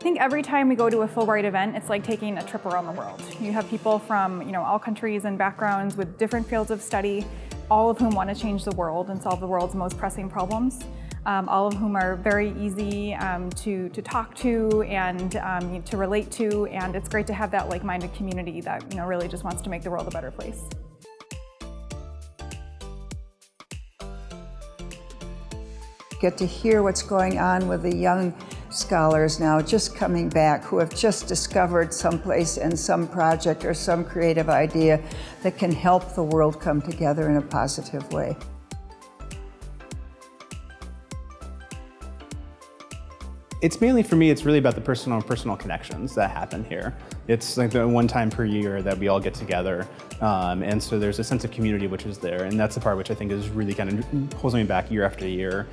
think every time we go to a Fulbright event, it's like taking a trip around the world. You have people from you know all countries and backgrounds with different fields of study, all of whom want to change the world and solve the world's most pressing problems. Um, all of whom are very easy um, to, to talk to and um, to relate to, and it's great to have that like-minded community that you know really just wants to make the world a better place. Get to hear what's going on with the young scholars now just coming back who have just discovered someplace and some project or some creative idea that can help the world come together in a positive way. It's mainly for me, it's really about the personal and personal connections that happen here. It's like the one time per year that we all get together. Um, and so there's a sense of community which is there. And that's the part which I think is really kind of holding me back year after year.